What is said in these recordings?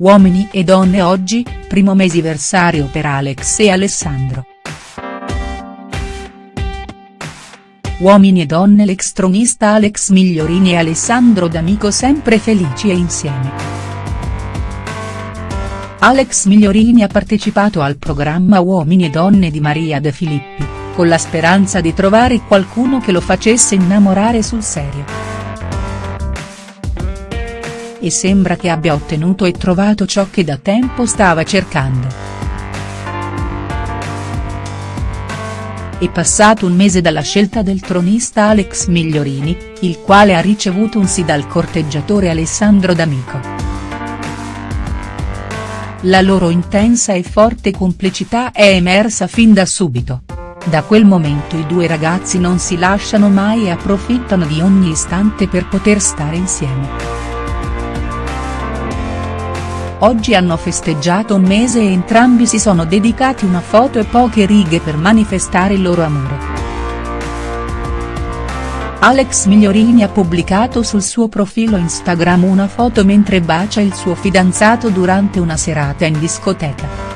Uomini e donne oggi, primo mesiversario per Alex e Alessandro. Uomini e donne l'ex tronista Alex Migliorini e Alessandro D'Amico sempre felici e insieme. Alex Migliorini ha partecipato al programma Uomini e donne di Maria De Filippi, con la speranza di trovare qualcuno che lo facesse innamorare sul serio. E sembra che abbia ottenuto e trovato ciò che da tempo stava cercando. È passato un mese dalla scelta del tronista Alex Migliorini, il quale ha ricevuto un sì dal corteggiatore Alessandro D'Amico. La loro intensa e forte complicità è emersa fin da subito. Da quel momento i due ragazzi non si lasciano mai e approfittano di ogni istante per poter stare insieme. Oggi hanno festeggiato un mese e entrambi si sono dedicati una foto e poche righe per manifestare il loro amore. Alex Migliorini ha pubblicato sul suo profilo Instagram una foto mentre bacia il suo fidanzato durante una serata in discoteca.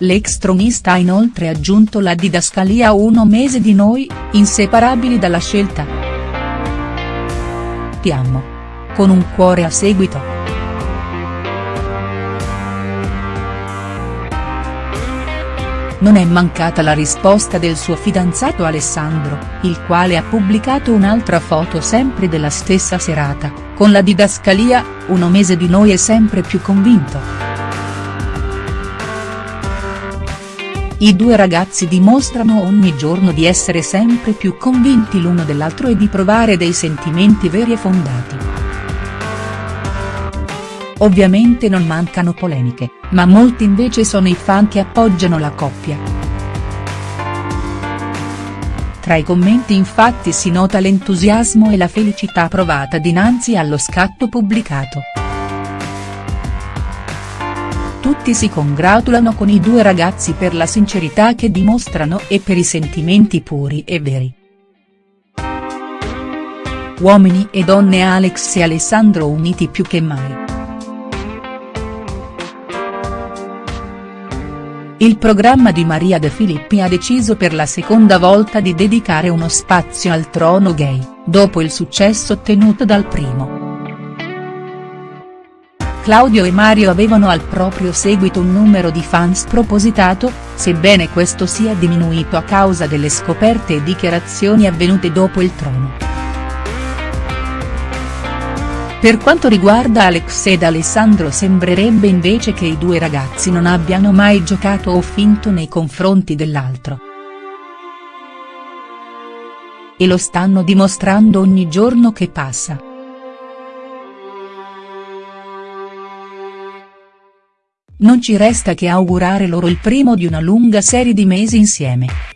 L'ex tronista ha inoltre aggiunto la didascalia uno mese di noi, inseparabili dalla scelta. Ti amo. Con un cuore a seguito. Non è mancata la risposta del suo fidanzato Alessandro, il quale ha pubblicato un'altra foto sempre della stessa serata, con la didascalia, uno mese di noi è sempre più convinto. I due ragazzi dimostrano ogni giorno di essere sempre più convinti l'uno dell'altro e di provare dei sentimenti veri e fondati. Ovviamente non mancano polemiche, ma molti invece sono i fan che appoggiano la coppia. Tra i commenti infatti si nota l'entusiasmo e la felicità provata dinanzi allo scatto pubblicato. Tutti si congratulano con i due ragazzi per la sincerità che dimostrano e per i sentimenti puri e veri. Uomini e donne Alex e Alessandro uniti più che mai. Il programma di Maria De Filippi ha deciso per la seconda volta di dedicare uno spazio al trono gay, dopo il successo ottenuto dal primo. Claudio e Mario avevano al proprio seguito un numero di fan spropositato, sebbene questo sia diminuito a causa delle scoperte e dichiarazioni avvenute dopo il trono. Per quanto riguarda Alex ed Alessandro sembrerebbe invece che i due ragazzi non abbiano mai giocato o finto nei confronti dell'altro. E lo stanno dimostrando ogni giorno che passa. Non ci resta che augurare loro il primo di una lunga serie di mesi insieme.